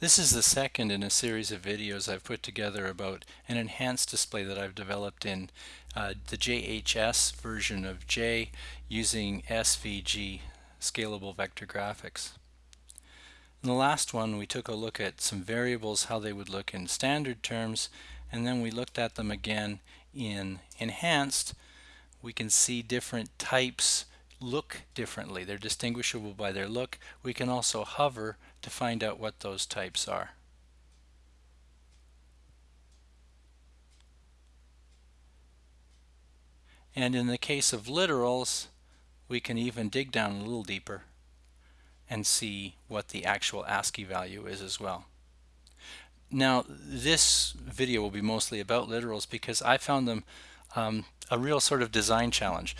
This is the second in a series of videos I've put together about an enhanced display that I've developed in uh, the JHS version of J using SVG, Scalable Vector Graphics. In the last one we took a look at some variables, how they would look in standard terms, and then we looked at them again in enhanced. We can see different types look differently. They're distinguishable by their look. We can also hover to find out what those types are. And in the case of literals, we can even dig down a little deeper and see what the actual ASCII value is as well. Now, this video will be mostly about literals because I found them um, a real sort of design challenge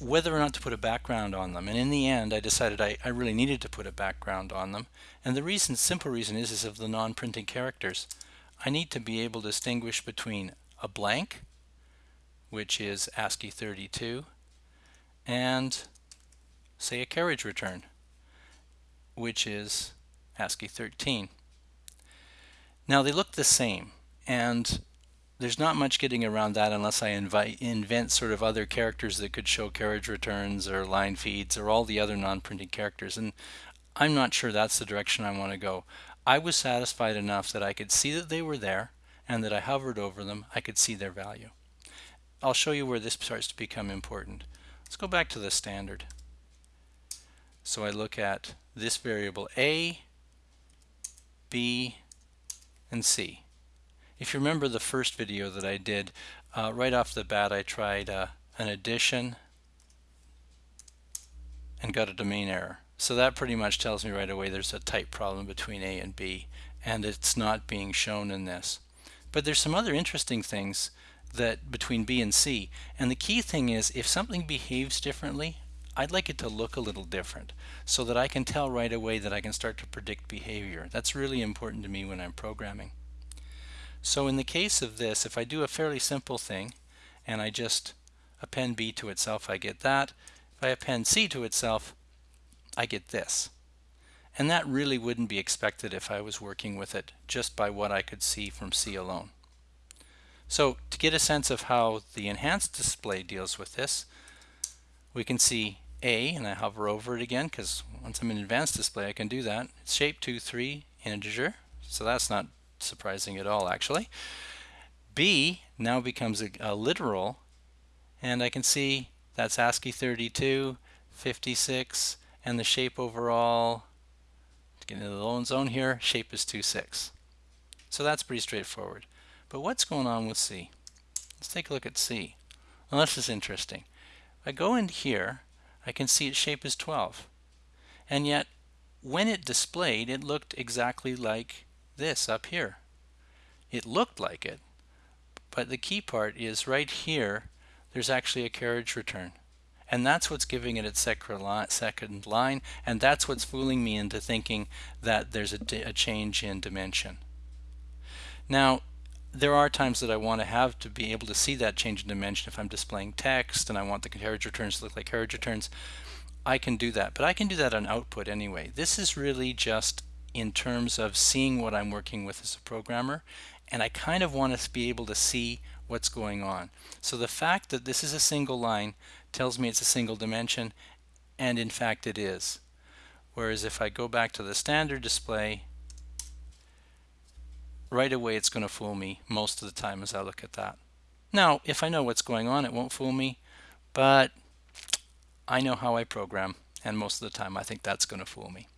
whether or not to put a background on them. And in the end, I decided I, I really needed to put a background on them. And the reason, simple reason is, is of the non-printing characters. I need to be able to distinguish between a blank, which is ASCII 32, and say a carriage return, which is ASCII 13. Now they look the same, and there's not much getting around that unless I invite, invent sort of other characters that could show carriage returns or line feeds or all the other non-printing characters. And I'm not sure that's the direction I want to go. I was satisfied enough that I could see that they were there and that I hovered over them, I could see their value. I'll show you where this starts to become important. Let's go back to the standard. So I look at this variable A, B, and C. If you remember the first video that I did, uh, right off the bat I tried uh, an addition and got a domain error. So that pretty much tells me right away there's a type problem between A and B and it's not being shown in this. But there's some other interesting things that between B and C and the key thing is if something behaves differently I'd like it to look a little different so that I can tell right away that I can start to predict behavior. That's really important to me when I'm programming. So in the case of this, if I do a fairly simple thing and I just append B to itself, I get that. If I append C to itself, I get this. And that really wouldn't be expected if I was working with it just by what I could see from C alone. So to get a sense of how the enhanced display deals with this, we can see A, and I hover over it again because once I'm in advanced display I can do that. It's shape 2, 3, integer, so that's not surprising at all actually. B now becomes a, a literal and I can see that's ASCII 32, 56, and the shape overall, to get into the lone zone here, shape is 2.6. So that's pretty straightforward. But what's going on with C? Let's take a look at C. Well, this is interesting. If I go in here, I can see its shape is 12. And yet, when it displayed, it looked exactly like this up here. It looked like it, but the key part is right here, there's actually a carriage return. And that's what's giving it its second line, and that's what's fooling me into thinking that there's a, a change in dimension. Now, there are times that I want to have to be able to see that change in dimension if I'm displaying text and I want the carriage returns to look like carriage returns. I can do that, but I can do that on output anyway. This is really just in terms of seeing what I'm working with as a programmer and I kind of want to be able to see what's going on. So the fact that this is a single line tells me it's a single dimension and in fact it is. Whereas if I go back to the standard display right away it's going to fool me most of the time as I look at that. Now if I know what's going on it won't fool me but I know how I program and most of the time I think that's going to fool me.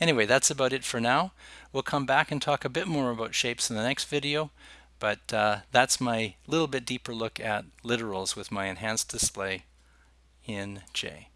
Anyway, that's about it for now. We'll come back and talk a bit more about shapes in the next video, but uh, that's my little bit deeper look at literals with my enhanced display in J.